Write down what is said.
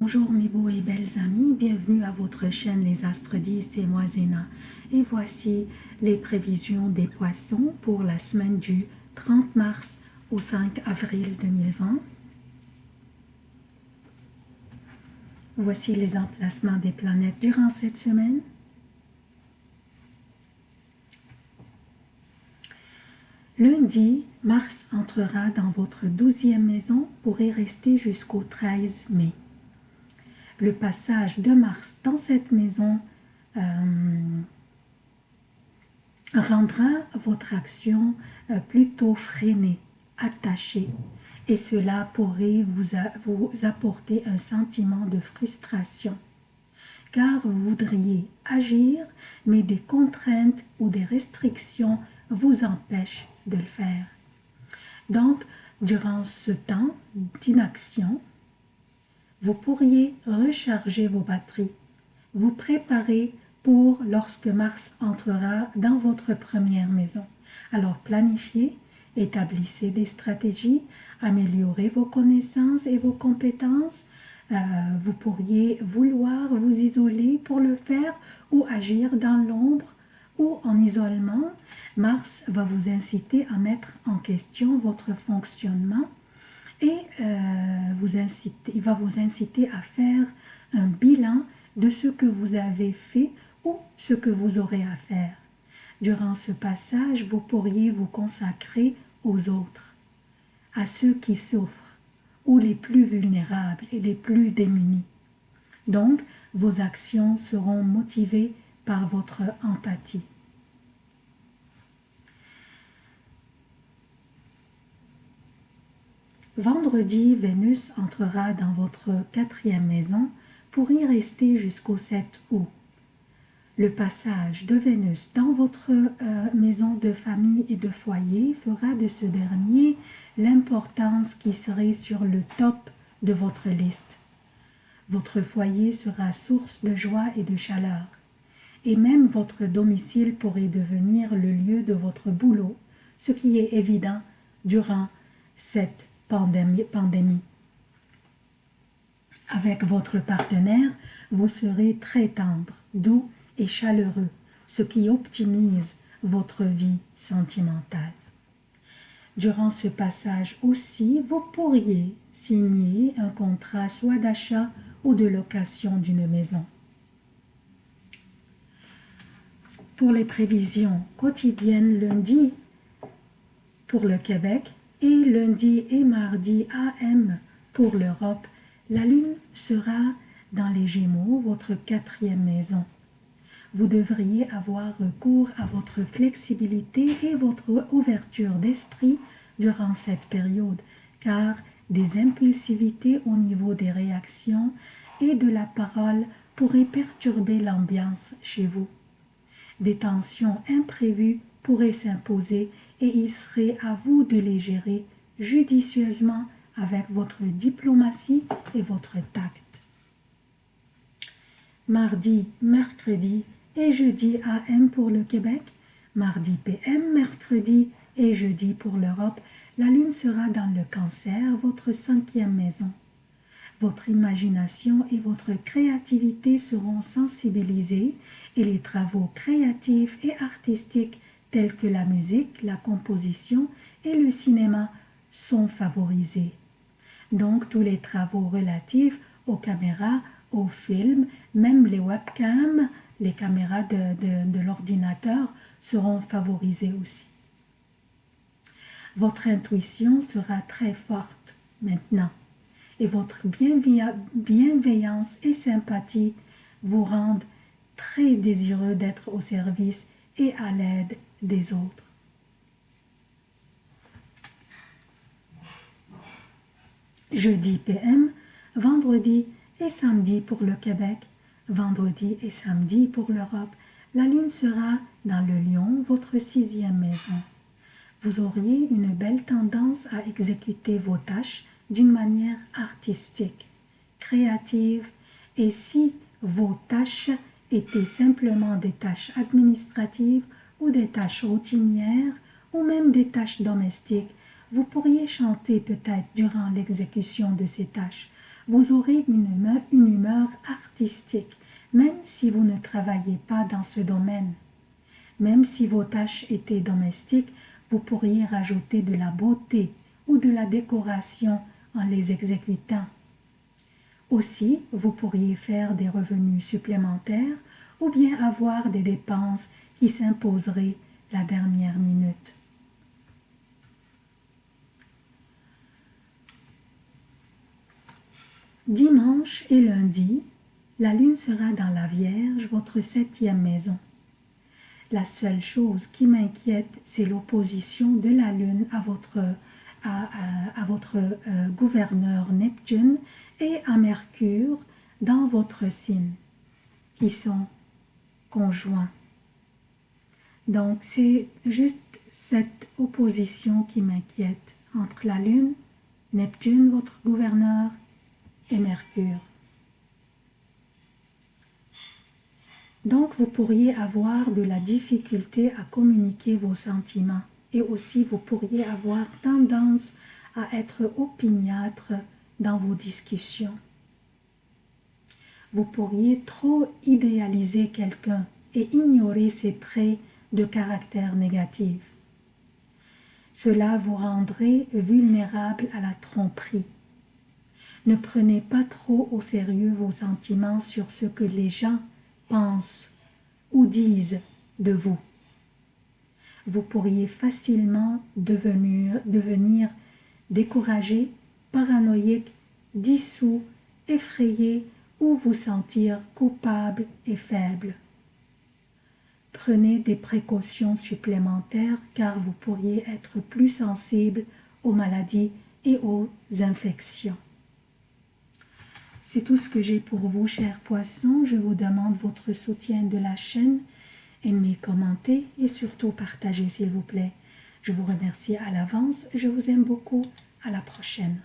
Bonjour mes beaux et belles amis, bienvenue à votre chaîne Les Astres 10, c'est moi Zéna. Et voici les prévisions des poissons pour la semaine du 30 mars au 5 avril 2020. Voici les emplacements des planètes durant cette semaine. Lundi, Mars entrera dans votre douzième maison pour y rester jusqu'au 13 mai. Le passage de Mars dans cette maison euh, rendra votre action euh, plutôt freinée, attachée, et cela pourrait vous, vous apporter un sentiment de frustration car vous voudriez agir, mais des contraintes ou des restrictions vous empêchent de le faire. Donc, durant ce temps d'inaction, vous pourriez recharger vos batteries, vous préparer pour lorsque Mars entrera dans votre première maison. Alors planifiez, établissez des stratégies, améliorez vos connaissances et vos compétences. Euh, vous pourriez vouloir vous isoler pour le faire ou agir dans l'ombre ou en isolement, Mars va vous inciter à mettre en question votre fonctionnement et euh, vous inciter, il va vous inciter à faire un bilan de ce que vous avez fait ou ce que vous aurez à faire. Durant ce passage, vous pourriez vous consacrer aux autres, à ceux qui souffrent ou les plus vulnérables et les plus démunis. Donc, vos actions seront motivées par votre empathie. Vendredi, Vénus entrera dans votre quatrième maison pour y rester jusqu'au 7 août. Le passage de Vénus dans votre euh, maison de famille et de foyer fera de ce dernier l'importance qui serait sur le top de votre liste. Votre foyer sera source de joie et de chaleur, et même votre domicile pourrait devenir le lieu de votre boulot, ce qui est évident durant cette pandémie. pandémie. Avec votre partenaire, vous serez très tendre, doux et chaleureux, ce qui optimise votre vie sentimentale. Durant ce passage aussi, vous pourriez signer un contrat soit d'achat ou de location d'une maison. Pour les prévisions quotidiennes lundi pour le Québec et lundi et mardi AM pour l'Europe, la Lune sera dans les Gémeaux, votre quatrième maison. Vous devriez avoir recours à votre flexibilité et votre ouverture d'esprit durant cette période, car des impulsivités au niveau des réactions et de la parole pourraient perturber l'ambiance chez vous. Des tensions imprévues pourraient s'imposer et il serait à vous de les gérer judicieusement avec votre diplomatie et votre tact. Mardi, mercredi et jeudi AM pour le Québec, mardi PM, mercredi et jeudi pour l'Europe, la Lune sera dans le cancer, votre cinquième maison. Votre imagination et votre créativité seront sensibilisées et les travaux créatifs et artistiques tels que la musique, la composition et le cinéma sont favorisés. Donc tous les travaux relatifs aux caméras, aux films, même les webcams, les caméras de, de l'ordinateur seront favorisées aussi. Votre intuition sera très forte maintenant et votre bienveillance et sympathie vous rendent très désireux d'être au service et à l'aide des autres. Jeudi PM, vendredi et samedi pour le Québec, vendredi et samedi pour l'Europe, la Lune sera dans le lion, votre sixième maison. Vous auriez une belle tendance à exécuter vos tâches d'une manière artistique, créative, et si vos tâches étaient simplement des tâches administratives ou des tâches routinières ou même des tâches domestiques, vous pourriez chanter peut-être durant l'exécution de ces tâches. vous aurez une humeur, une humeur artistique, même si vous ne travaillez pas dans ce domaine. Même si vos tâches étaient domestiques, vous pourriez rajouter de la beauté ou de la décoration en les exécutant. Aussi, vous pourriez faire des revenus supplémentaires ou bien avoir des dépenses qui s'imposeraient la dernière minute. Dimanche et lundi, la lune sera dans la Vierge, votre septième maison. La seule chose qui m'inquiète, c'est l'opposition de la lune à votre, à, votre euh, gouverneur Neptune et à Mercure dans votre signe, qui sont conjoints. Donc, c'est juste cette opposition qui m'inquiète entre la Lune, Neptune, votre gouverneur, et Mercure. Donc, vous pourriez avoir de la difficulté à communiquer vos sentiments et aussi vous pourriez avoir tendance à être opiniâtre dans vos discussions. Vous pourriez trop idéaliser quelqu'un et ignorer ses traits de caractère négatif. Cela vous rendrait vulnérable à la tromperie. Ne prenez pas trop au sérieux vos sentiments sur ce que les gens pensent ou disent de vous. Vous pourriez facilement devenir, devenir découragé, paranoïaque, dissous, effrayé ou vous sentir coupable et faible. Prenez des précautions supplémentaires car vous pourriez être plus sensible aux maladies et aux infections. C'est tout ce que j'ai pour vous, chers poissons. Je vous demande votre soutien de la chaîne. Aimez, commentez et surtout partagez, s'il vous plaît. Je vous remercie à l'avance. Je vous aime beaucoup. À la prochaine.